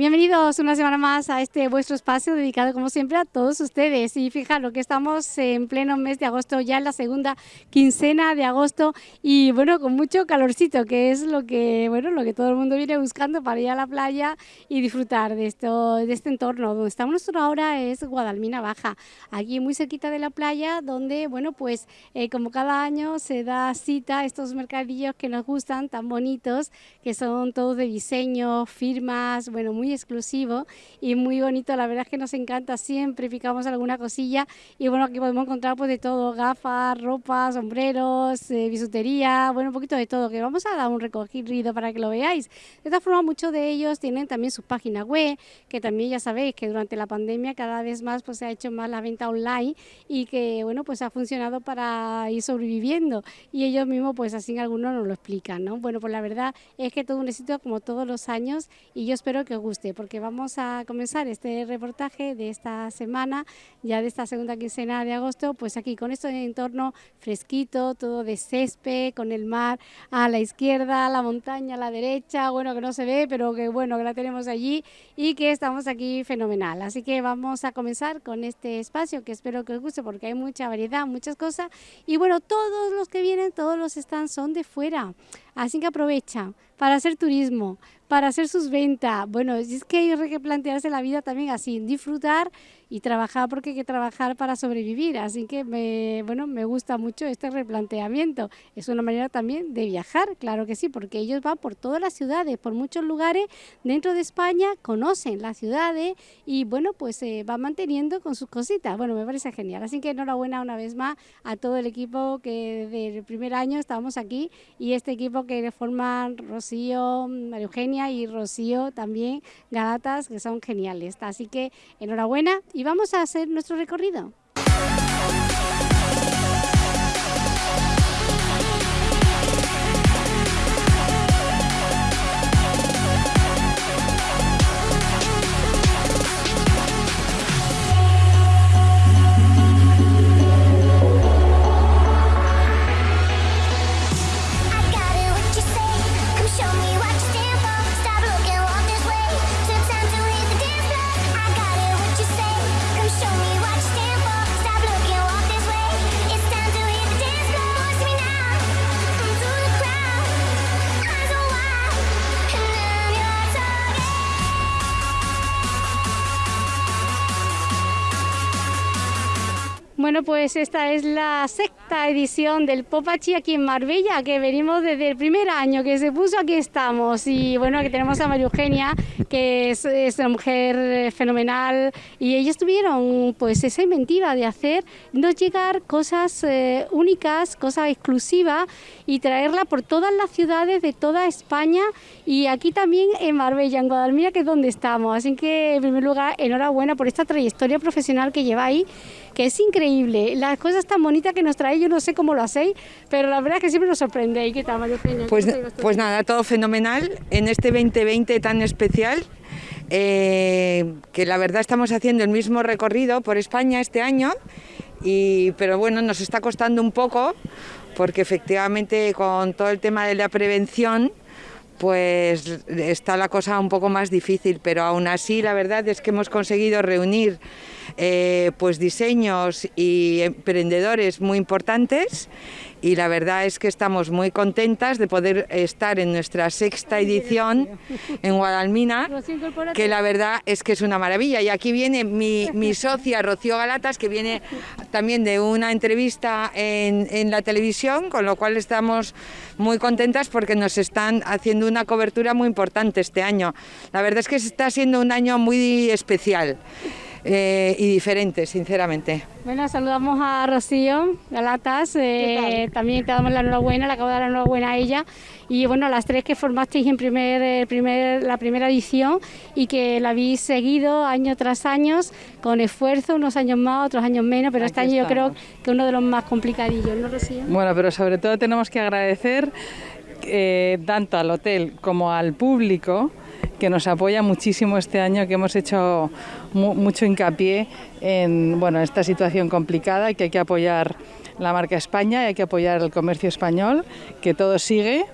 Bienvenidos una semana más a este vuestro espacio dedicado como siempre a todos ustedes. Y fijaros que estamos en pleno mes de agosto, ya en la segunda quincena de agosto y bueno, con mucho calorcito, que es lo que, bueno, lo que todo el mundo viene buscando para ir a la playa y disfrutar de, esto, de este entorno. Donde estamos nosotros ahora es Guadalmina Baja, aquí muy cerquita de la playa, donde, bueno, pues eh, como cada año se da cita a estos mercadillos que nos gustan, tan bonitos, que son todos de diseño, firmas, bueno, muy exclusivo y muy bonito. La verdad es que nos encanta, siempre picamos alguna cosilla y bueno, aquí podemos encontrar pues de todo, gafas, ropa, sombreros, eh, bisutería, bueno, un poquito de todo, que vamos a dar un recogido para que lo veáis. De esta forma, muchos de ellos tienen también sus páginas web, que también ya sabéis que durante la pandemia cada vez más pues se ha hecho más la venta online y que bueno, pues ha funcionado para ir sobreviviendo y ellos mismos pues así algunos nos lo explican, ¿no? Bueno, pues la verdad es que todo un éxito como todos los años y yo espero que os guste porque vamos a comenzar este reportaje de esta semana, ya de esta segunda quincena de agosto, pues aquí con este entorno fresquito, todo de césped, con el mar a la izquierda, la montaña a la derecha, bueno, que no se ve, pero que bueno, que la tenemos allí y que estamos aquí fenomenal. Así que vamos a comenzar con este espacio que espero que os guste porque hay mucha variedad, muchas cosas y bueno, todos los que vienen, todos los stands son de fuera, así que aprovecha para hacer turismo, para hacer sus ventas. Bueno, es que hay que plantearse la vida también así, disfrutar y trabajar porque hay que trabajar para sobrevivir. Así que me, bueno, me gusta mucho este replanteamiento. Es una manera también de viajar, claro que sí, porque ellos van por todas las ciudades, por muchos lugares dentro de España, conocen las ciudades y bueno, pues se van manteniendo con sus cositas. Bueno, me parece genial. Así que enhorabuena una vez más a todo el equipo que desde el primer año estamos aquí y este equipo que forman Rocío, María Eugenia y Rocío también, Galatas, que son geniales. Así que enhorabuena y vamos a hacer nuestro recorrido. Bueno, pues esta es la sexta edición del Popachi aquí en Marbella, que venimos desde el primer año que se puso, aquí estamos. Y bueno, que tenemos a María Eugenia, que es, una mujer fenomenal, y ellos tuvieron pues esa inventiva de hacer, nos llegar cosas eh, únicas, cosas exclusivas, y traerla por todas las ciudades de toda España, y aquí también en Marbella, en Guadalmira, que es donde estamos. Así que, en primer lugar, enhorabuena por esta trayectoria profesional que lleváis que es increíble. Las cosas tan bonitas que nos trae, yo no sé cómo lo hacéis, pero la verdad es que siempre nos sorprende. ¿Qué tal, María Pues, pues nada, todo fenomenal en este 2020 tan especial. Eh, que la verdad estamos haciendo el mismo recorrido por España este año, y, pero bueno, nos está costando un poco porque efectivamente con todo el tema de la prevención pues está la cosa un poco más difícil, pero aún así la verdad es que hemos conseguido reunir eh, pues diseños y emprendedores muy importantes y la verdad es que estamos muy contentas de poder estar en nuestra sexta edición en Guadalmina, que la verdad es que es una maravilla. Y aquí viene mi, mi socia Rocío Galatas, que viene también de una entrevista en, en la televisión, con lo cual estamos muy contentas porque nos están haciendo una cobertura muy importante este año. La verdad es que está siendo un año muy especial. Eh, y diferentes, sinceramente. Bueno, saludamos a Rocío Galatas, eh, también te damos la enhorabuena, le acabo de dar la enhorabuena a ella y bueno, las tres que formasteis en primer, primer, la primera edición y que la habéis seguido año tras año con esfuerzo, unos años más, otros años menos, pero este año yo creo que uno de los más complicadillos, ¿no Rocío? Bueno, pero sobre todo tenemos que agradecer eh, tanto al hotel como al público que nos apoya muchísimo este año, que hemos hecho mucho hincapié en bueno, esta situación complicada y que hay que apoyar la marca España y hay que apoyar el comercio español, que todo sigue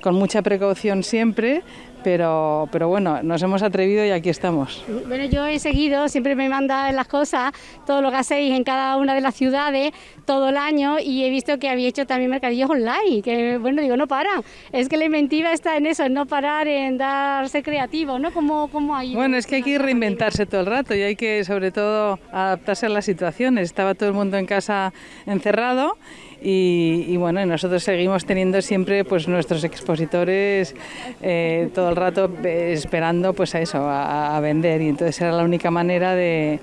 con mucha precaución siempre, pero, pero bueno, nos hemos atrevido y aquí estamos. Bueno, yo he seguido, siempre me mandan las cosas, todo lo que hacéis en cada una de las ciudades, todo el año, y he visto que había hecho también mercadillos online, que bueno, digo, no para. Es que la inventiva está en eso, en no parar, en darse creativo, ¿no? como cómo hay? Bueno, es que hay que reinventarse todo el rato y hay que, sobre todo, adaptarse a las situaciones. Estaba todo el mundo en casa encerrado y, bueno, nosotros seguimos teniendo siempre pues nuestros expositores eh, todo el rato eh, esperando pues a eso, a, vender y entonces era la única manera de,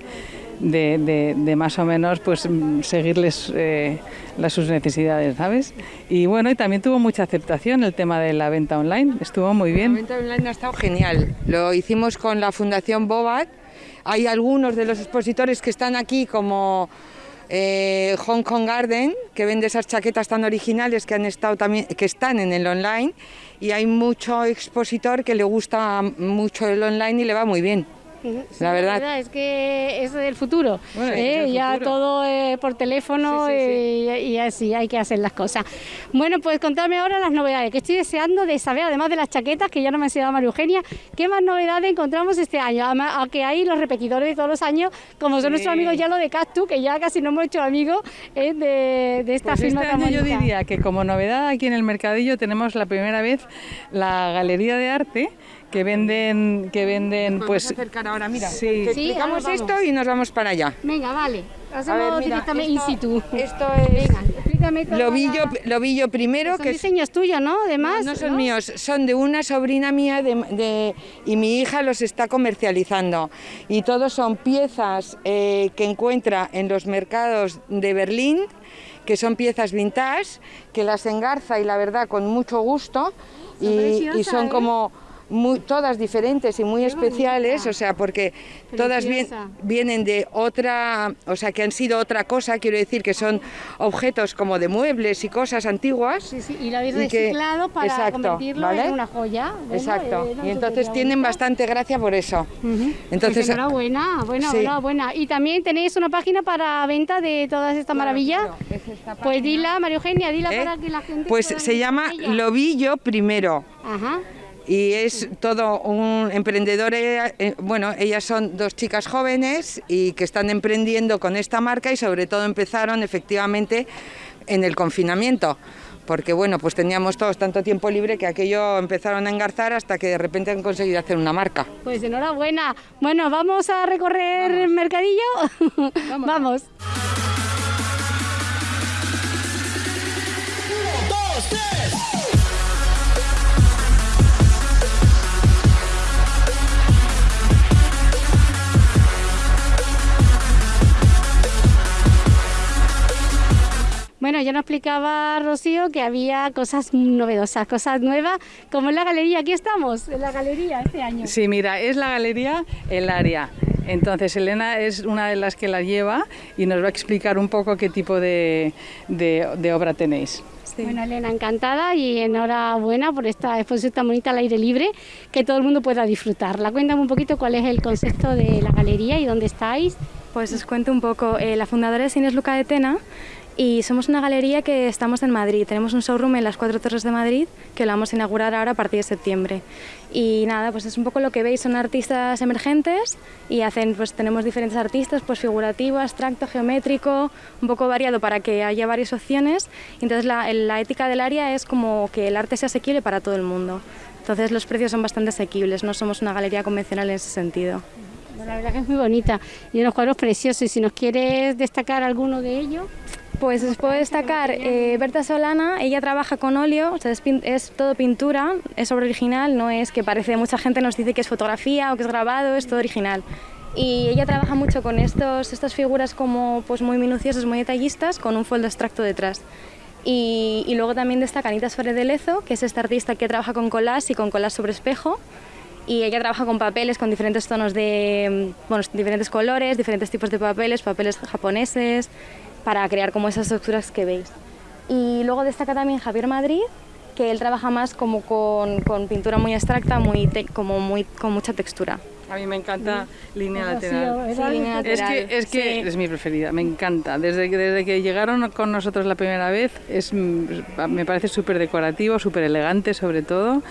de, más o menos pues seguirles eh, las, sus necesidades, ¿sabes? Y bueno, y también tuvo mucha aceptación el tema de la venta online, estuvo muy bien. La venta online ha estado genial, lo hicimos con la Fundación Bobat, hay algunos de los expositores que están aquí como eh, Hong Kong Garden, que vende esas chaquetas tan originales que, han estado también, que están en el online, y hay mucho expositor que le gusta mucho el online y le va muy bien la, verdad. es que es el futuro. ¿eh? ya todo eh, por teléfono eh, y, así hay que hacer las cosas. Bueno, pues contame ahora las novedades que estoy deseando de saber, además de las chaquetas que ya no me ha enseñado María Eugenia, ¿qué más novedades encontramos este año? Aunque hay los repetidores de todos los años, como son nuestros amigos ya lo de Cactus, que ya casi no hemos hecho amigos de, de, esta pues firma este año yo diría que como novedad aquí en el mercadillo tenemos la primera vez la Galería de Arte que venden, que venden, pues... acercar ahora, mira, sí. explicamos esto y nos vamos para allá. Venga, vale. Hacemos directamente in situ. Esto es... Venga, explícame todo. Lo vi, yo, lo vi yo primero. Son que diseños tuyos, ¿no? Además. No, no son míos, son de una sobrina mía de, y mi hija los está comercializando. Y todos son piezas eh, que encuentra en los mercados de Berlín, que son piezas vintage, que las engarza y la verdad con mucho gusto. y, y, son ¿eh? como todas diferentes y muy especiales, o sea, porque todas vienen de otra, o sea, que han sido otra cosa, quiero decir que son objetos como de muebles y cosas antiguas. Sí, sí, y lo habéis reciclado para convertirlo en una joya. exacto, eh, y entonces tienen bastante gracia por eso. Entonces, pues enhorabuena, buena, buena. Y también tenéis una página para venta de todas estas maravillas. pues dila, María Eugenia, dila ¿Eh? para que la gente... Pues se llama Lobillo Primero. Ajá y es todo un emprendedor, eh, bueno, ellas son dos chicas jóvenes y que están emprendiendo con esta marca y sobre todo empezaron efectivamente en el confinamiento porque bueno, pues teníamos todos tanto tiempo libre que aquello empezaron a engarzar hasta que de repente han conseguido hacer una marca. Pues enhorabuena. Bueno, ¿vamos a recorrer el mercadillo? Vamos. vamos. Bueno, ya nos explicaba Rocío que había cosas novedosas, cosas nuevas, como en la galería. Aquí estamos, en la galería este año. Sí, mira, es la galería El Área. Entonces, Elena es una de las que la lleva y nos va a explicar un poco qué tipo de, obra tenéis. Bueno, Elena, encantada y enhorabuena por esta exposición tan bonita al aire libre, que todo el mundo pueda disfrutarla. Cuéntame un poquito cuál es el concepto de la galería y dónde estáis. Pues os cuento un poco. Eh, la fundadora es Inés Luca de Tena y somos una galería que estamos en Madrid. Tenemos un showroom en las Cuatro Torres de Madrid que lo vamos a inaugurar ahora a partir de septiembre. Y nada, pues es un poco lo que veis, son artistas emergentes y hacen, pues tenemos diferentes artistas, pues figurativo, abstracto, geométrico, un poco variado para que haya varias opciones. Entonces la, la ética del área es como que el arte sea asequible para todo el mundo. Entonces los precios son bastante asequibles, no somos una galería convencional en ese sentido. La verdad que es muy bonita y unos cuadros preciosos. Y si nos quieres destacar alguno de ellos. Pues se puede destacar eh, Berta Solana, ella trabaja con óleo, es, todo pintura, es obra original, no es que parece, mucha gente nos dice que es fotografía o que es grabado, es todo original. Y ella trabaja mucho con estos, estas figuras como pues muy minuciosas, muy detallistas, con un fondo abstracto detrás. Y, luego también destaca Anita Suárez de Lezo, que es esta artista que trabaja con collage y con collage sobre espejo, y ella trabaja con papeles con diferentes tonos de, bueno, diferentes colores, diferentes tipos de papeles, papeles japoneses, para crear como esas estructuras que veis. Y luego destaca también Javier Madrid, que él trabaja más como con, con pintura muy abstracta, muy como muy, con mucha textura. A mí me encanta línea lateral. Es que, es, que es mi preferida, me encanta. Desde, desde que llegaron con nosotros la primera vez, es, me parece súper decorativo, súper elegante sobre todo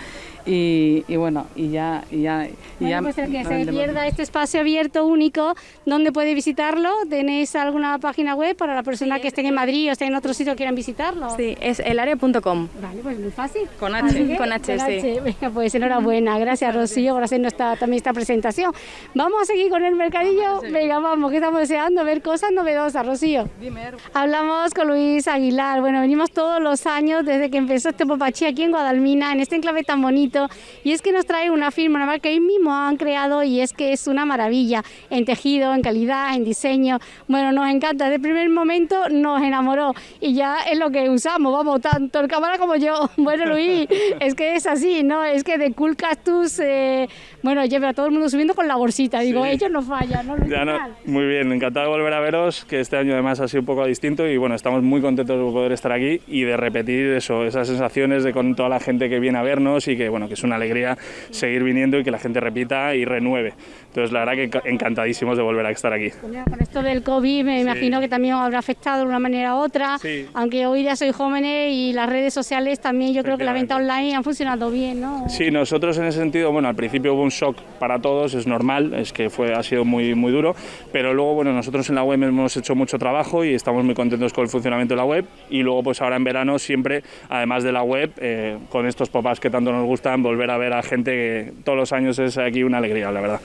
y, bueno, y ya... Y ya, y ya pues el que se pierda este espacio abierto único, ¿dónde puede visitarlo? ¿Tenéis alguna página web para la persona que esté en Madrid o esté en otro sitio quieran visitarlo? Sí, es elarea.com. Vale, pues muy fácil. Con H. con H, sí. Venga, pues enhorabuena. Gracias, Rocío, por hacernos también esta presentación. Vamos a seguir con el mercadillo. Venga, vamos, que estamos deseando ver cosas novedosas, Rocío. Dime. Hablamos con Luis Aguilar. Bueno, venimos todos los años desde que empezó este Popachí aquí en Guadalmina, en este enclave tan bonito. Y es que nos trae una firma, que ellos mismos han creado y es que es una maravilla en tejido, en calidad, en diseño. Bueno, nos encanta. Desde el primer momento nos enamoró y ya es lo que usamos, vamos, tanto el cámara como yo. Bueno, Luis, es que es así, ¿no? Es que de Cool Cactus, eh, bueno, lleva a todo el mundo subiendo con la bolsita. Digo, ellos no fallan, ¿no? Ya no, muy bien, encantado de volver a veros, que este año además ha sido un poco distinto y bueno, estamos muy contentos de poder estar aquí y de repetir eso, esas sensaciones de con toda la gente que viene a vernos y que bueno, que es una alegría seguir viniendo y que la gente repita y renueve. Entonces, la verdad que encantadísimos de volver a estar aquí. con esto del COVID me imagino que también habrá afectado de una manera u otra, aunque hoy ya soy jóvenes y las redes sociales también yo creo que la venta online han funcionado bien, ¿no? Sí, nosotros en ese sentido, bueno, al principio hubo un shock para todos, es normal, es que fue, ha sido muy, muy duro, pero luego, bueno, nosotros en la web hemos hecho mucho trabajo y estamos muy contentos con el funcionamiento de la web y luego pues ahora en verano siempre, además de la web, eh, con estos pop-ups que tanto nos gustan, volver a ver a gente que todos los años es aquí una alegría, la verdad.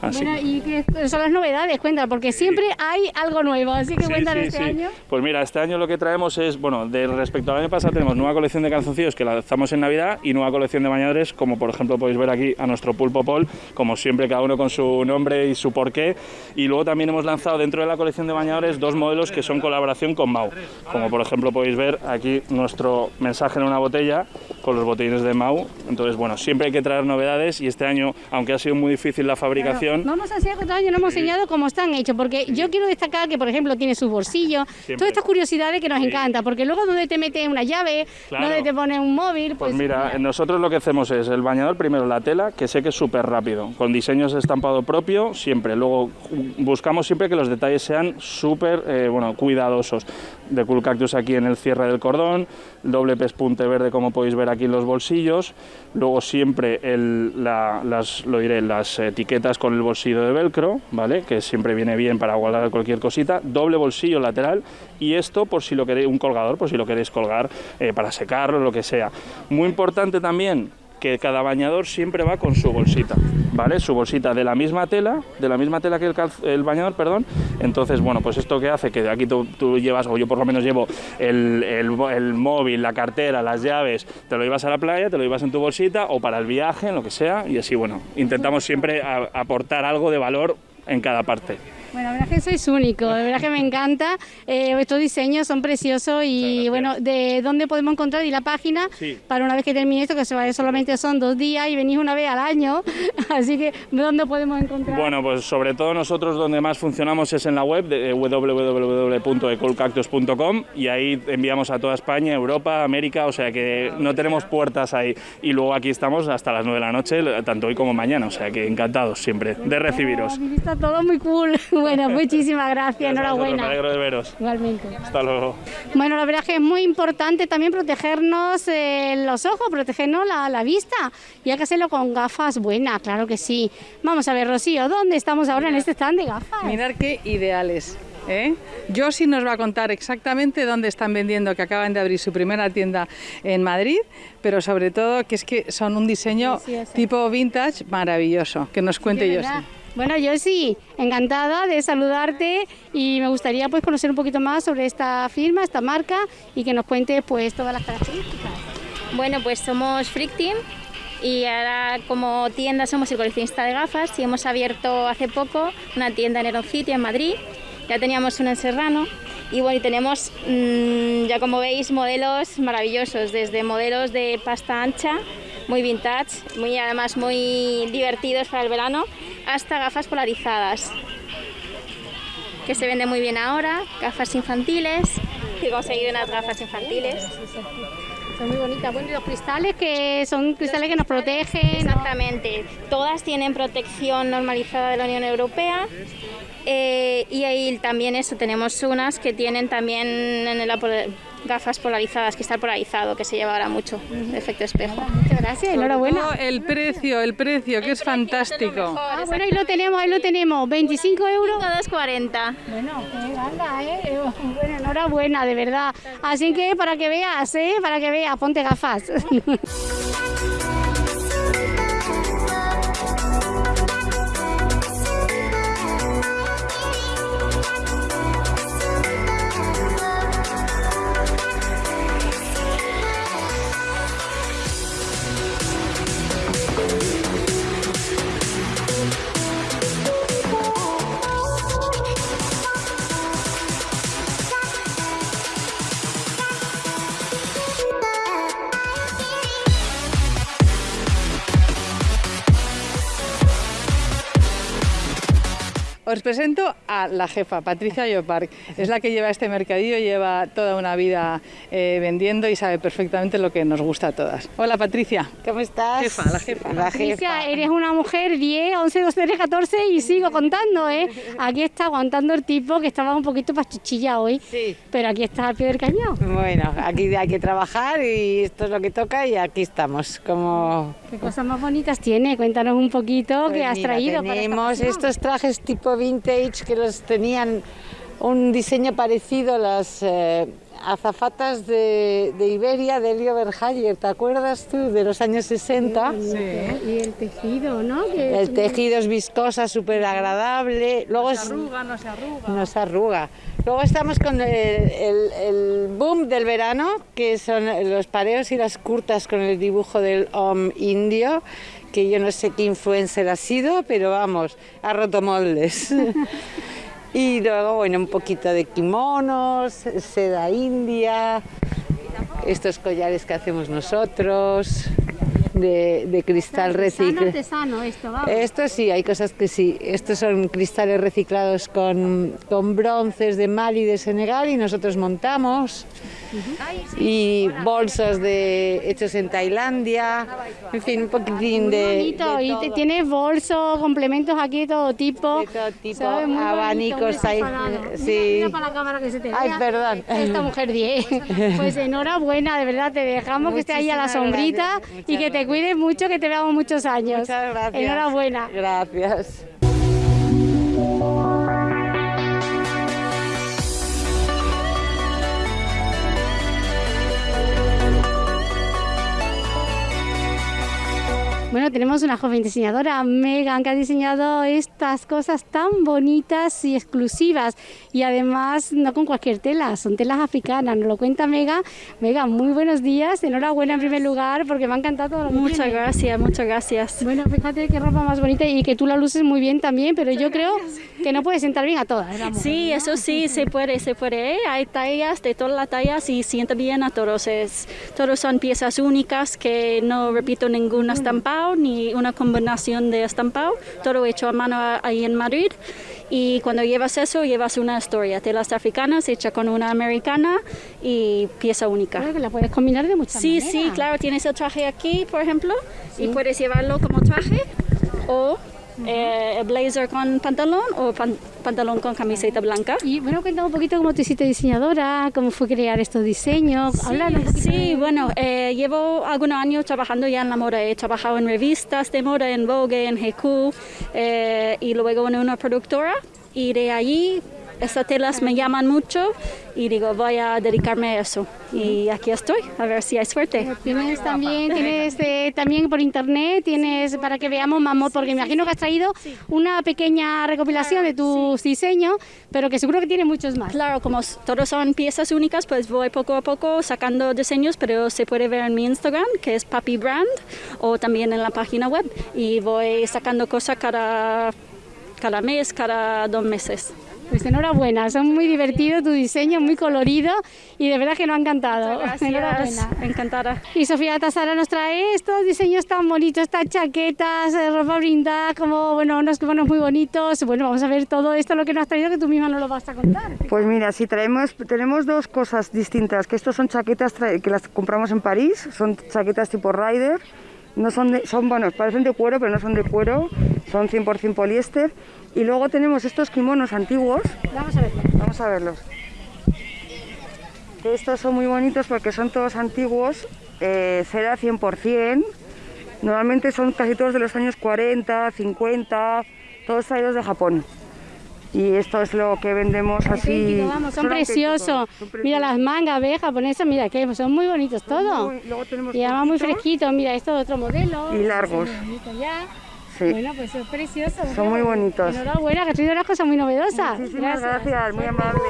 Bueno, ¿y qué son las novedades? Cuéntame, porque siempre hay algo nuevo, así que cuéntanos este año. Pues mira, este año lo que traemos es, bueno, de respecto al año pasado tenemos nueva colección de calzoncillos que lanzamos en Navidad y nueva colección de bañadores, como por ejemplo podéis ver aquí a nuestro Pulpo Pol, como siempre cada uno con su nombre y su porqué. Y luego también hemos lanzado dentro de la colección de bañadores dos modelos que son colaboración con Mau, como por ejemplo podéis ver aquí nuestro mensaje en una botella con los botellines de Mau. Entonces, bueno, siempre hay que traer novedades y este año, aunque ha sido muy difícil la fabricación... vamos a hacer otro año, no hemos enseñado cómo están hechos, porque yo quiero destacar que, por ejemplo, tiene sus bolsillos, todas estas curiosidades que nos encanta, porque luego donde te metes una llave, donde te pones un móvil... Pues, pues mira, nosotros lo que hacemos es el bañador, primero la tela, que sé que es súper rápido, con diseños de estampado propio, siempre. Luego buscamos siempre que los detalles sean súper, eh, bueno, cuidadosos. De Cool Cactus aquí en el cierre del cordón, doble pespunte verde como podéis ver aquí en los bolsillos, luego siempre el, las, lo diré, las etiquetas con el bolsillo de velcro, ¿vale? que siempre viene bien para guardar cualquier cosita, doble bolsillo lateral y esto por si lo queréis, un colgador, por si lo queréis colgar eh, para secarlo, lo que sea. Muy importante también que cada bañador siempre va con su bolsita, ¿vale? Su bolsita de la misma tela, de la misma tela que el, bañador, perdón. Entonces, bueno, pues esto que hace que aquí tú, llevas, o yo por lo menos llevo el, el, móvil, la cartera, las llaves, te lo llevas a la playa, te lo llevas en tu bolsita o para el viaje, en lo que sea, y así, bueno, intentamos siempre aportar algo de valor en cada parte. Bueno, la verdad que sois único, de verdad que me encanta. Eh, estos diseños son preciosos y bueno, ¿de dónde podemos encontrar? Y la página para una vez que termine esto, que se vaya solamente son dos días y venís una vez al año, así que ¿dónde podemos encontrar? Bueno, pues sobre todo nosotros donde más funcionamos es en la web de www.ecolcactus.com y ahí enviamos a toda España, Europa, América, o sea que no tenemos puertas ahí. Y luego aquí estamos hasta las 9 de la noche, tanto hoy como mañana, o sea que encantados siempre de recibiros. Está todo muy cool. Bueno, muchísimas gracias, enhorabuena. Me alegro de veros. Igualmente. Hasta luego. Bueno, la verdad es que es muy importante también protegernos eh, los ojos, protegernos la, la, vista. Y hay que hacerlo con gafas buenas, claro que sí. Vamos a ver, Rocío, ¿dónde estamos ahora en este stand de gafas? Mirar qué ideales. ¿Eh? sí nos va a contar exactamente dónde están vendiendo, que acaban de abrir su primera tienda en Madrid, pero sobre todo que es que son un diseño tipo vintage maravilloso. Que nos cuente Josie. Bueno, yo sí, encantada de saludarte y me gustaría pues conocer un poquito más sobre esta firma, esta marca y que nos cuente pues todas las características. Bueno, pues somos Freak Team y ahora como tienda somos el coleccionista de gafas y hemos abierto hace poco una tienda en Eron City en Madrid, ya teníamos una en Serrano y bueno, tenemos mm, ya como veis modelos maravillosos, desde modelos de pasta ancha muy vintage, muy además muy divertidos para el verano, hasta gafas polarizadas, que se venden muy bien ahora, gafas infantiles, he conseguido unas gafas infantiles. Son muy bonitas. Bueno, y los cristales que son cristales que nos protegen. Exactamente. Todas tienen protección normalizada de la Unión Europea. Eh, y ahí también eso, tenemos unas que tienen también en el gafas polarizadas, cristal polarizado, que se lleva ahora mucho, de efecto espejo. Muchas gracias, enhorabuena. El precio, el precio, que es fantástico. Ah, bueno, ahí lo tenemos, ahí lo tenemos, 25 euros. 2,40. Bueno, eh, eh. Bueno, enhorabuena, de verdad. Así que para que veas, eh, para que veas, ponte gafas. Presento a la jefa, Patricia Lloparc. Es la que lleva este mercadillo, lleva toda una vida eh, vendiendo y sabe perfectamente lo que nos gusta a todas. Hola Patricia. ¿Cómo estás? Jefa, la jefa. La Patricia, jefa. eres una mujer 10, 11, 12, 13, 14 y sigo contando, ¿eh? Aquí está aguantando el tipo que estaba un poquito pachuchilla hoy, Sí. pero aquí está al pie del cañón. Bueno, aquí hay que trabajar y esto es lo que toca y aquí estamos. Como ¿Qué cosas más bonitas tiene? Cuéntanos un poquito Pues qué has mira, traído. para esta Tenemos estos trajes tipo vintage que tenían un diseño parecido a las eh, azafatas de, de Iberia de Elio Verhaller, ¿te acuerdas tú? De los años 60. Y el tejido, ¿no? Que es El tejido es viscosa, súper agradable. Luego Arruga, no se arruga. No se arruga. Luego estamos con el, el- el boom del verano, que son los pareos y las curtas con el dibujo del om indio, que yo no sé qué influencer ha sido, pero vamos, ha roto moldes. y luego, bueno, un poquito de kimonos, seda india, estos collares que hacemos nosotros, de, de cristal reciclado. artesano esto, vamos. Esto sí, hay cosas que sí. Estos son cristales reciclados con, con bronces de Mali y de Senegal y nosotros montamos. Y bolsos de, hechos en Tailandia. En fin, un poquitín Muy de. bonito, de y todo. tienes bolsos, complementos aquí de todo tipo. De todo tipo. Muy abanicos muy ahí. Mira, sí. Mira, para la cámara que se te vea. Ay, perdón. Esta mujer 10. Pues enhorabuena, de verdad, te dejamos que esté ahí a la sombrita gracias, y que te cuides mucho, que te veamos muchos años. Muchas gracias. Enhorabuena. Gracias. Bueno, tenemos una joven diseñadora, Megan, que ha diseñado estas cosas tan bonitas y exclusivas. Y además, no con cualquier tela, son telas africanas. Nos lo cuenta Megan. Megan, muy buenos días. Enhorabuena en primer lugar, porque me ha encantado todo lo que Muchas tiene. gracias, muchas gracias. Bueno, fíjate qué ropa más bonita y que tú la luces muy bien también, pero yo creo que no puede sentar bien a todas. mujer, Sí, ¿no? eso sí, se puede, se puede. Hay tallas de todas las tallas y sienta bien a todos. Es, todos son piezas únicas que no repito ningún estampado ni una combinación de estampado. Todo hecho a mano ahí en Madrid. Y cuando llevas eso, llevas una historia. Telas africanas hecha con una americana y pieza única. Creo que la puedes combinar de muchas Sí, maneras. sí, claro, tienes el traje aquí, por ejemplo, y puedes llevarlo como traje o eh, blazer con pantalón o pan- pantalón con camiseta blanca. Y bueno, cuéntame un poquito cómo te hiciste diseñadora, cómo fue crear estos diseños. Háblanos Sí, bueno, eh, llevo algunos años trabajando ya en la moda. He trabajado en revistas de moda, en Vogue, en GQ, eh, y luego en una productora. Y de allí, estas telas me llaman mucho y digo, voy a dedicarme a eso. Y aquí estoy, a ver si hay suerte. Tienes también, tienes eh, también por internet, tienes para que veamos más mod, porque me imagino que has traído una pequeña recopilación de tus diseños, pero que seguro que tiene muchos más. Claro, como todos son piezas únicas, pues voy poco a poco sacando diseños, pero se puede ver en mi Instagram, que es Papi Brand, o también en la página web. Y voy sacando cosas cada, cada mes, cada dos meses. Pues enhorabuena, son muy divertidos tu diseño, muy colorido y de verdad que nos ha encantado. Enhorabuena. encantada. Y Sofía Tasara nos trae estos diseños tan bonitos, estas chaquetas, eh, ropa brindada, como bueno, unos kimonos muy bonitos. Bueno, vamos a ver todo esto, lo que nos has traído, que tú misma nos lo vas a contar. Pues mira, si traemos, tenemos dos cosas distintas, que estos son chaquetas que las compramos en París, son chaquetas tipo Rider, no son, de, son bueno, parecen de cuero, pero no son de cuero, son 100% poliéster. Y luego tenemos estos kimonos antiguos, Vamos a verlo. vamos a verlos. Estos son muy bonitos porque son todos antiguos, eh, cera 100%. Normalmente son casi todos de los años 40, 50, todos traídos de Japón. Y esto es lo que vendemos así. Vamos, son, preciosos. Mira las mangas, ve, japonesas, mira que son muy bonitos todos. Muy- luego tenemos Y además muy fresquitos, mira, esto es otro modelo. Y largos. Ya. Sí. Bueno, pues son preciosos. Son muy bonitos. Enhorabuena, que has traído unas cosas muy novedosas. Muchísimas gracias, muy amable.